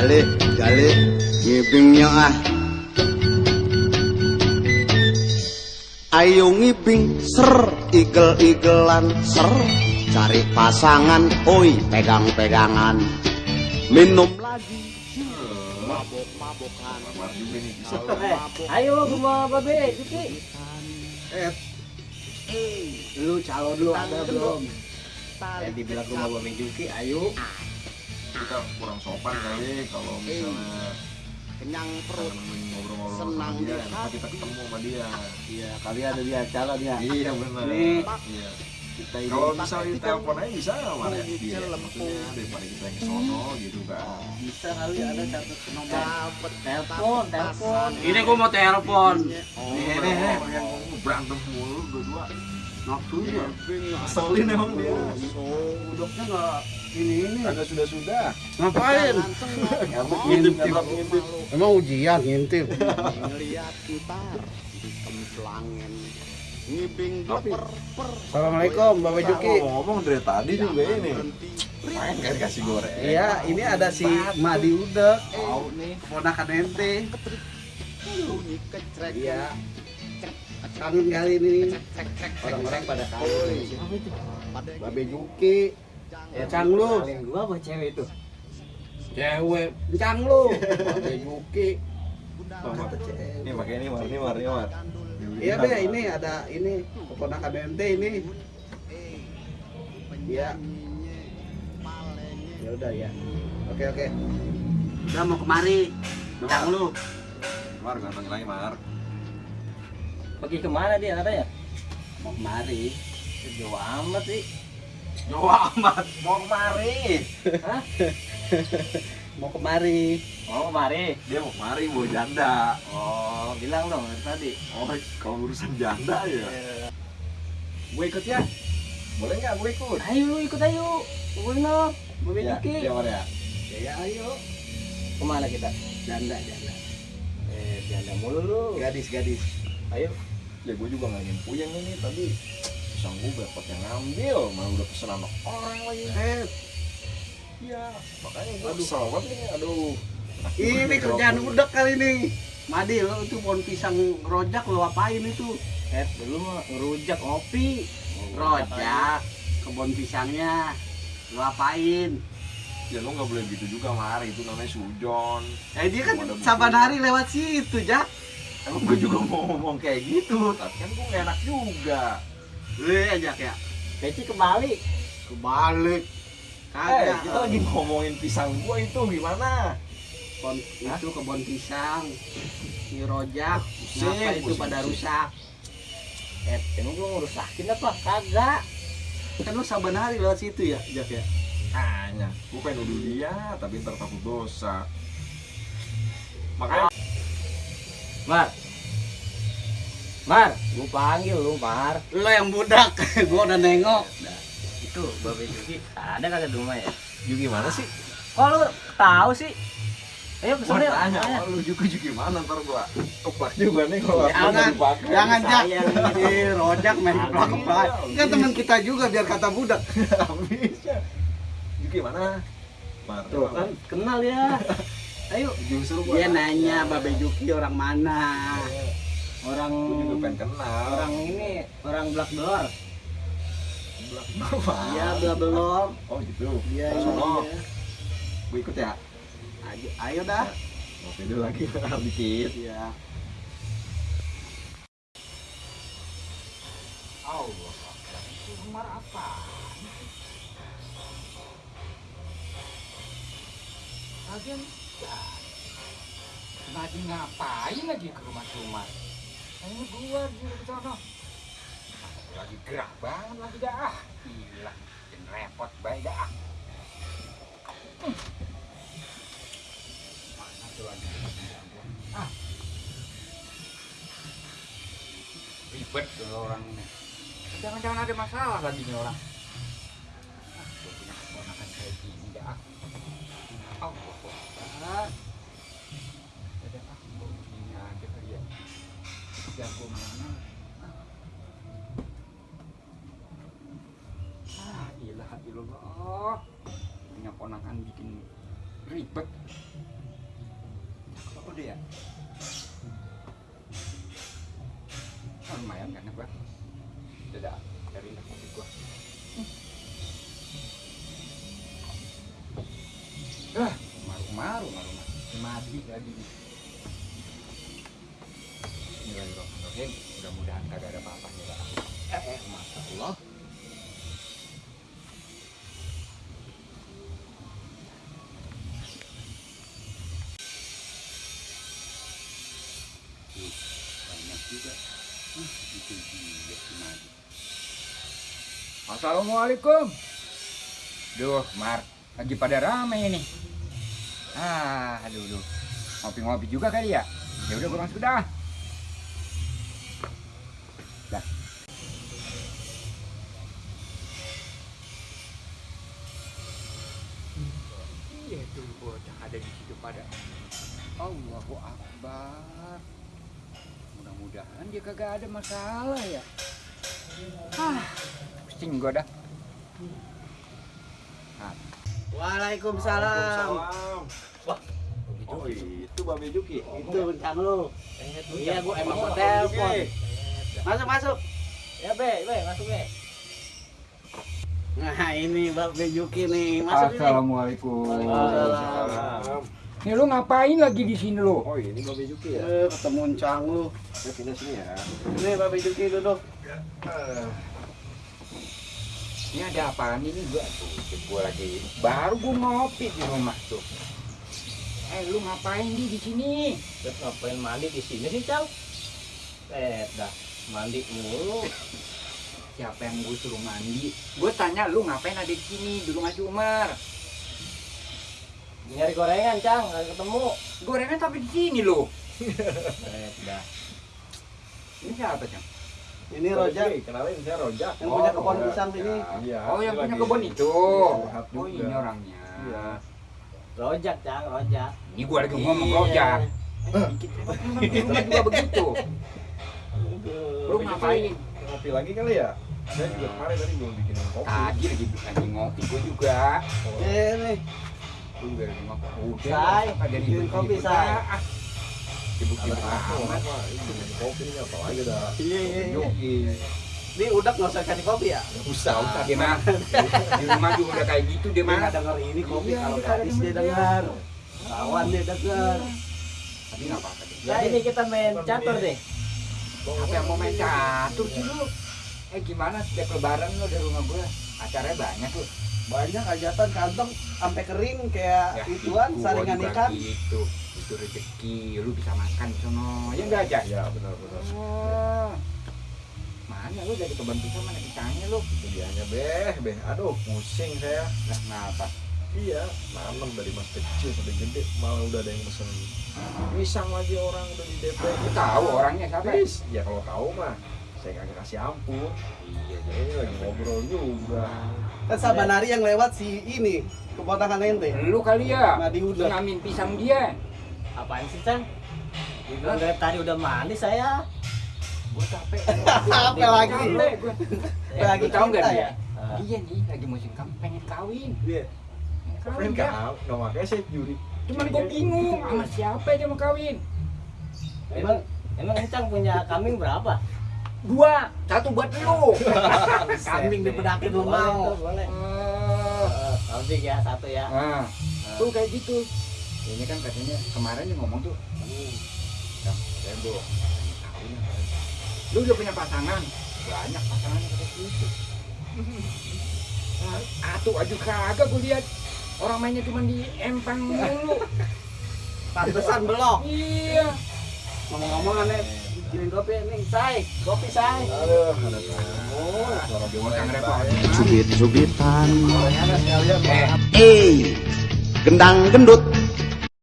Jalik, jalik, ngibingnya ah. Ayo ngibing ser, igel-igelan ser, cari pasangan, oi pegang-pegangan, minum lagi, mabok-mabokan. Eh, ayo rumah babe, Juki. Eh, lu calon lu ada belum? Eh, dibilang rumah babe Juki, ayo. Kita kurang sopan kali kalau misalnya Kenyang perut, ngobrol-ngobrol sama Senang dia, di nanti kita ketemu sama dia. Iya, kali ada dia calon ya. Iya benar. Nih. Iya. Kita ini Kalau misalnya di telepon aja bisa nggak ya? Di Dia celem. maksudnya daripada kita yang sono gitu kan. bisa kali ada satu nomor. Telepon, telepon. Ini gua mau telepon. Oh, Nih, nih, nih. yang berantem mulu berdua. Nafsunya. Emang dia. Udoknya nggak ini ini. Agak sudah-sudah. Ngapain? Ngintip-ngintip ngintip. Emang ujian ngintip. ngeliat ntar ngibing per per Assalamualaikum, Bapak Juki. ngomong dari tadi juga ini. Main kan kasih goreng. Iya, ini ada si Madi Udek. Tahu nih, ponakan ente. bunyi kecrek Iya. Kangen kali ini. Orang-orang pada kangen. Babe Juki. Encang lu. Gua apa cewek itu? Cewek. Encang lu. Babe Juki. Apa? Ini pakai ini war, ini war, ini war. Iya deh, ini ada ini keponakan ente ini. Iya. Ya udah ya. Oke oke. Udah mau kemari. Encang lu. Mar, ganteng lagi Mar. Pergi ke mana dia katanya? Mau kemari. Jauh amat sih. Jauh amat, mau kemari. Hah? Mau kemari. Mau kemari? Dia mau kemari, mau janda. Oh, bilang dong tadi. Oh, kalau urusan janda ya. Gue ikut ya. Boleh nggak gue ikut? Ayo ikut ayo. Tungguin dong. Babe Ya, ya ya. Ya, ya ayo. Ke mana kita? Janda janda. Eh, janda mulu lu. Gadis gadis. Ayo. Ya gue juga nggak ingin puyeng ini tadi. Pisang gue dapat yang ngambil, malah udah pesen sama orang lagi. Eh, Iya, makanya gue kesel banget nih. Aduh. ini kerjaan udah kali ini. Madi lo itu pohon pisang rojak lo apain itu? Eh, dulu mah ngerujak ngopi. Rojak, kebun pisangnya lo apain? Ya lo nggak boleh gitu juga Mar, itu namanya sujon. Eh dia kan saban hari lewat situ, Jak. Emang gue juga mau ngomong kayak gitu, tapi kan gue gak enak juga. Eh, Jak ya. Peci kembali. Kebalik. Eh, Kagak. kita lagi ngomongin pisang gue itu gimana? Kebun, itu kebun pisang. Ini rojak. Pusing, Kenapa itu pada rusak? Eh, emang gua ngerusakin apa? Kagak. Kan lu saban hari lewat situ ya, Jak ya. Hanya, gue pengen nuduh dia, tapi ntar takut dosa. Makanya Mar. Mar, gua panggil lu, Mar. Lo yang budak, gua udah nengok. Itu Babe Juki ada kagak di rumah ya? Yuki gimana sih? Kok lu tahu sih? Ayo Gue ke sana yuk. tanya, oh, lu juga juga gimana ntar gue keplak juga nih kalau aku Jangan, nggak dipakai. jangan Jak. Ini rojak main keplak-keplak. Kan teman kita juga biar kata budak. Habisnya. Yuki mana? Mar, Tuh kan kenal ya. Ayo. Justru Dia nanya Babe Juki orang mana. Orang juga pengen kenal. Orang ini, orang Black Door. belak apa? Iya, bla belum. Oh gitu. Iya, Oh, iya. Gue ikut ya. Ayo, ayo dah. Ngopi dulu lagi dikit. Iya. Allah. Itu Mar apa? Lagian lagi ngapain lagi ke rumah rumah? Ini gua di sana. Lagi gerah banget lagi dah. ah. Gila, bikin repot baik dah. Hmm. Mana tuh lagi? Ah. Ribet tuh orang. Jangan-jangan ada masalah lagi nih orang. Ponakan bikin ribet. Apa dia oh, lumayan kan gua udah dari mobil gua. Ah maru maru maru maru mati lagi. Bismillahirrahmanirrahim. Mudah-mudahan kagak ada apa-apanya lah eh eh masya Allah Assalamualaikum Duh, Mar, lagi pada rame ini. Ah, aduh, aduh. Ngopi-ngopi juga kali ya? Ya udah, gua masuk dah. Dah. Iya tuh bocah ada di situ pada. Allahu Akbar. Mudah-mudahan dia kagak ada masalah ya. Ah, pusing gua dah. Waalaikumsalam. Oh itu Babe Juki. Itu bintang lu. Iya, gua emang mau telepon. Masuk, masuk. Ya be, be, masuk be. Nah, ini Mbak Bejuki nih. Masuk ini. Assalamualaikum. Waalaikumsalam. Nih lu ngapain lagi di sini lu? Oh ini Babe Juki ya. Eh, ketemu Cang lu. Pindah sini ya. Ini Mbak Bejuki duduk. Ini ada apaan ini gua tuh? Gua lagi baru gua ngopi di rumah tuh. Eh lu ngapain di di sini? Terus ngapain mandi di sini sih, Cang? Eh, dah mandi mulu. Siapa yang gue suruh mandi? Gue tanya lu ngapain ada di sini di rumah si Umar? Nyari gorengan, Cang, nggak ketemu. Gorengan tapi di sini lu. Eh, dah. Ini siapa Cang? Ini Rojak Kenalin saya Rojak. yang punya kebun Oh, pisang ini. Iya. Oh yang ini punya kebun itu. Oh ini orangnya. Iya. Rojak, Cang, rojak. Ini gua lagi ngomong Iya. rojak. Eh, dikit. Rumah juga begitu. Lu ngapain? Ngopi lagi kali ya? Saya juga kemarin tadi belum bikinin kopi. Tadi lagi lagi ngopi gue juga. Ini. Udah. Bikin ribut-ribut kopi, dah. Amat. Bikinin kopi? Iya, iya, iya. Juki. Ini udah nggak usah kasih kopi ya? Usah, Usah dia mah. Di rumah juga udah kayak gitu dia mah. nggak denger ini kopi Iya, kalau gadis dia denger. dengar. Kawan dia denger. Tapi nggak apa-apa. Jadi ini kita main catur deh. Apa yang mau main catur sih lu? Eh gimana setiap lebaran lu dari rumah gue? Acaranya banyak lu. Banyak hajatan kantong sampai kering kayak Ya, ituan itu saringan ikan. Gitu. Itu rezeki, lu bisa makan sono. Ya enggak aja. Ya benar-benar. Oh. Mana lu dari kebun pisang mana pisangnya lu? Itu dianya beh, beh. Aduh, pusing saya. Lah kenapa? Iya, nanam dari mas kecil sampai gede, malah udah ada yang pesen pisang lagi orang udah di DP. Lu tahu orangnya siapa? Please, ya kalau tahu mah saya kagak kasih ampun. Iya, Ini lagi ngobrol juga. Kan Sabanari yang lewat si ini keponakan ente. Lu kali ya? Madi udah. Ngamin pisang dia. Apaan sih, Cang? Dibilang dari tadi udah mandi saya. Gua capek. Apa lagi? Capek lagi nggak kita dia? ya? Dia nih lagi musim kamu pengen kawin. Iya. Pengen kawin? Nggak makanya saya juri. Cuman gue bingung sama siapa dia mau kawin. Emang emang Cang punya kambing berapa? Dua, satu buat lu. Kambing di pedakin lu mau. boleh. Eh, Eh, Kambing ya satu ya. Nah, tuh kayak gitu. Ini kan katanya kemarin dia ngomong tuh, ya, apa lagi? Lu udah punya pasangan? Banyak pasangannya kata gitu. Atuh aja kagak gue lihat orang mainnya cuma di empang mulu. Pantesan belum. iya. Ngomong-ngomong aneh bikinin kopi nih, say. Kopi say. Aduh, Pak. Eh, Eh Gendang gendut